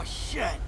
Oh, shit.